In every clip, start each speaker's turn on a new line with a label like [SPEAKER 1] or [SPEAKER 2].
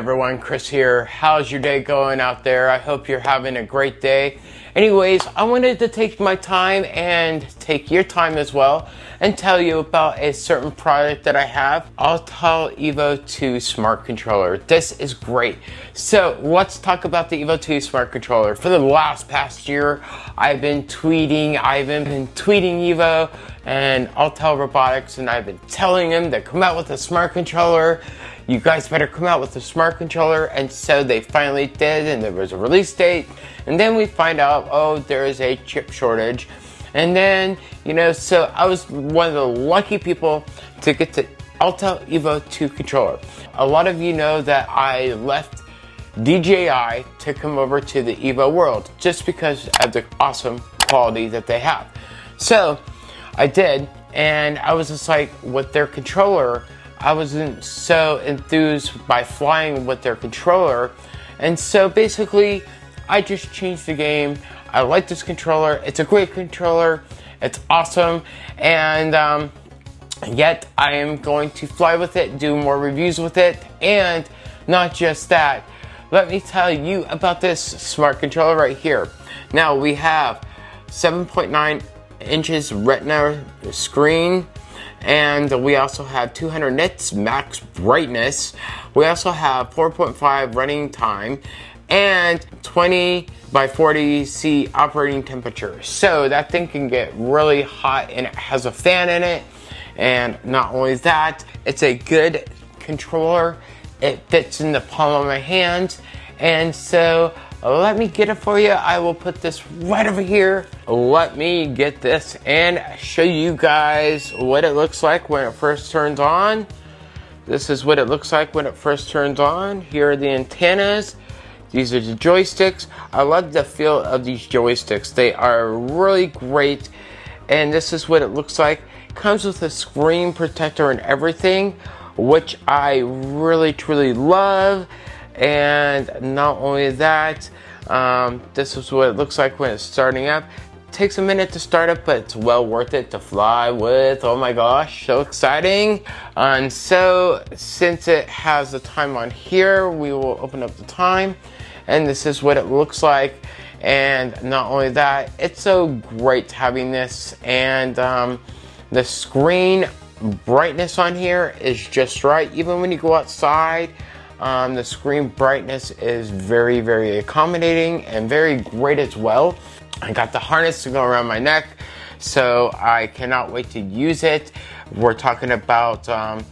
[SPEAKER 1] everyone, Chris here. How's your day going out there? I hope you're having a great day. Anyways, I wanted to take my time and take your time as well and tell you about a certain product that I have, Autel Evo 2 Smart Controller. This is great. So let's talk about the Evo 2 Smart Controller. For the last past year, I've been tweeting, I've been tweeting Evo and Autel Robotics and I've been telling them to come out with a smart controller you guys better come out with a smart controller. And so they finally did, and there was a release date. And then we find out, oh, there is a chip shortage. And then, you know, so I was one of the lucky people to get the Autel Evo 2 controller. A lot of you know that I left DJI to come over to the Evo world just because of the awesome quality that they have. So I did, and I was just like, with their controller, I wasn't so enthused by flying with their controller. And so basically, I just changed the game. I like this controller. It's a great controller. It's awesome. And um, yet, I am going to fly with it, do more reviews with it. And not just that, let me tell you about this smart controller right here. Now, we have 7.9 inches retina screen and we also have 200 nits max brightness. We also have 4.5 running time and 20 by 40 C operating temperature. So that thing can get really hot and it has a fan in it. And not only that, it's a good controller. It fits in the palm of my hand. And so let me get it for you. I will put this right over here. Let me get this and show you guys what it looks like when it first turns on. This is what it looks like when it first turns on. Here are the antennas. These are the joysticks. I love the feel of these joysticks. They are really great. And this is what it looks like. Comes with a screen protector and everything, which I really truly love. And not only that, um, this is what it looks like when it's starting up. It takes a minute to start up, but it's well worth it to fly with. Oh my gosh, so exciting. And so since it has the time on here, we will open up the time. And this is what it looks like. And not only that, it's so great having this. And um, the screen brightness on here is just right. Even when you go outside, um, the screen brightness is very, very accommodating and very great as well. I got the harness to go around my neck, so I cannot wait to use it. We're talking about, um,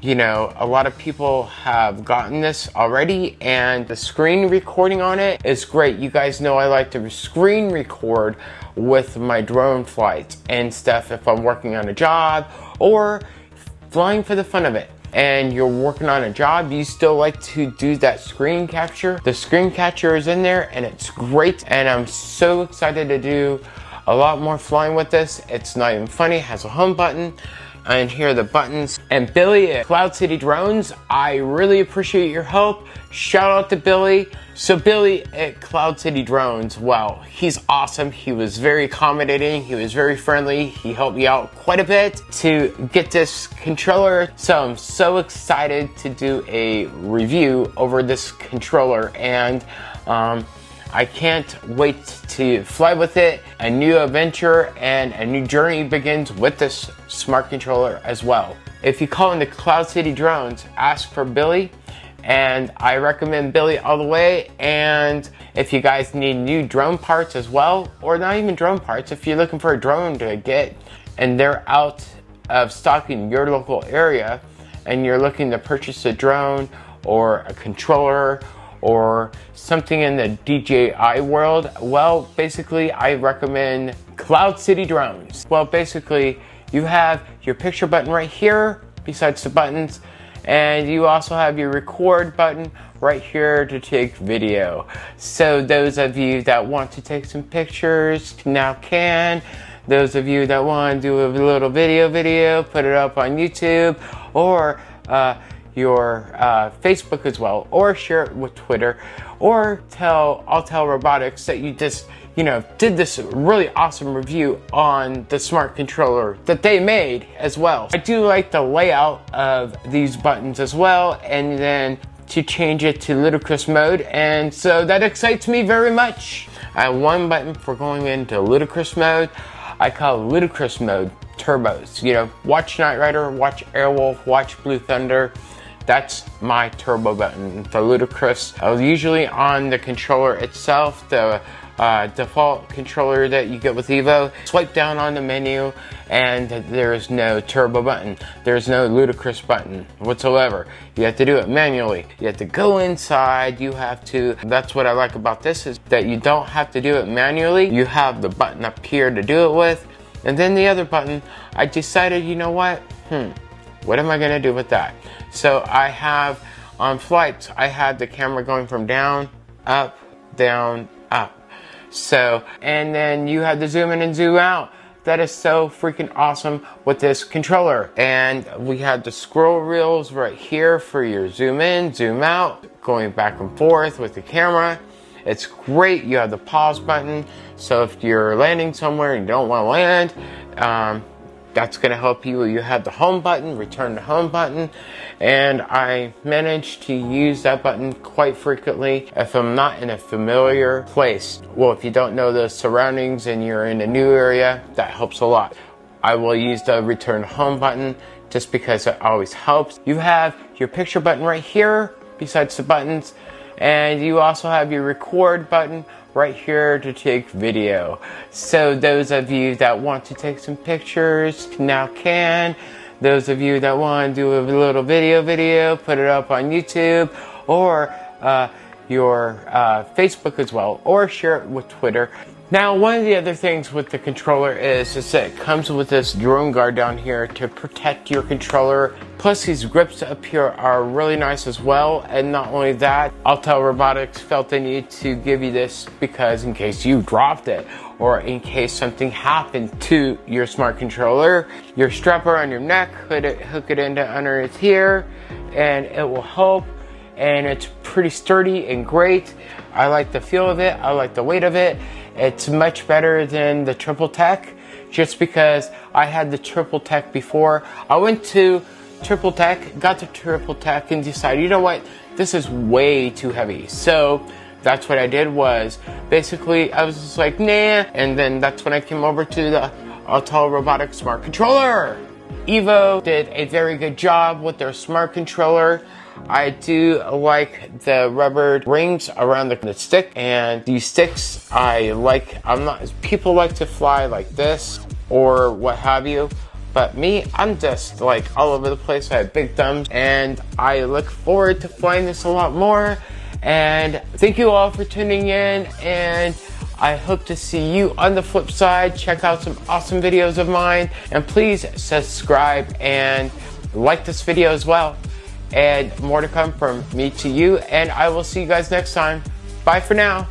[SPEAKER 1] you know, a lot of people have gotten this already and the screen recording on it is great. You guys know I like to screen record with my drone flights and stuff if I'm working on a job or flying for the fun of it and you're working on a job, you still like to do that screen capture. The screen capture is in there and it's great and I'm so excited to do a lot more flying with this. It's not even funny, it has a home button and here are the buttons. And Billy at Cloud City Drones, I really appreciate your help. Shout out to Billy. So Billy at Cloud City Drones, wow, he's awesome. He was very accommodating. He was very friendly. He helped me out quite a bit to get this controller. So I'm so excited to do a review over this controller and um, I can't wait to fly with it. A new adventure and a new journey begins with this smart controller as well. If you call into Cloud City Drones, ask for Billy and I recommend Billy all the way. And if you guys need new drone parts as well, or not even drone parts, if you're looking for a drone to get and they're out of stock in your local area and you're looking to purchase a drone or a controller or something in the DJI world, well, basically, I recommend Cloud City Drones. Well, basically, you have your picture button right here, besides the buttons, and you also have your record button right here to take video. So those of you that want to take some pictures now can. Those of you that want to do a little video video, put it up on YouTube or uh, your uh, Facebook as well, or share it with Twitter, or tell Autel Robotics that you just you know, did this really awesome review on the smart controller that they made as well. I do like the layout of these buttons as well, and then to change it to ludicrous mode and so that excites me very much. I have one button for going into ludicrous mode. I call it ludicrous mode turbos. You know, watch Knight Rider, watch Airwolf, watch Blue Thunder. That's my turbo button, the ludicrous. Uh, usually on the controller itself, the uh, default controller that you get with Evo. Swipe down on the menu and there is no turbo button. There's no ludicrous button whatsoever. You have to do it manually. You have to go inside. You have to, that's what I like about this is that you don't have to do it manually. You have the button up here to do it with. And then the other button, I decided, you know what? Hmm, what am I gonna do with that? So I have, on flights, I had the camera going from down, up, down, up. So, and then you have the zoom in and zoom out. That is so freaking awesome with this controller. And we had the scroll reels right here for your zoom in, zoom out, going back and forth with the camera. It's great. You have the pause button. So if you're landing somewhere and you don't want to land, um, that's going to help you. You have the home button, return to home button, and I manage to use that button quite frequently if I'm not in a familiar place. Well, if you don't know the surroundings and you're in a new area, that helps a lot. I will use the return home button just because it always helps. You have your picture button right here besides the buttons, and you also have your record button right here to take video. So those of you that want to take some pictures now can. Those of you that want to do a little video video, put it up on YouTube or uh, your uh, Facebook as well, or share it with Twitter. Now, one of the other things with the controller is, is that it comes with this drone guard down here to protect your controller. Plus, these grips up here are really nice as well. And not only that, Autel Robotics felt the need to give you this because in case you dropped it or in case something happened to your smart controller, your strap around your neck, it, hook it into underneath here, and it will help. And it's pretty sturdy and great. I like the feel of it. I like the weight of it. It's much better than the Tripltek just because I had the Tripltek before. I went to Tripltek, got the Tripltek and decided, you know what, this is way too heavy. So that's what I did was basically I was just like, nah. And then that's when I came over to the Autel Robotics Smart Controller. Evo did a very good job with their smart controller. I do like the rubber rings around the, the stick and these sticks I like, I'm not, people like to fly like this or what have you. But me, I'm just like all over the place. I have big thumbs and I look forward to flying this a lot more. And thank you all for tuning in and I hope to see you on the flip side. Check out some awesome videos of mine and please subscribe and like this video as well and more to come from me to you. And I will see you guys next time. Bye for now.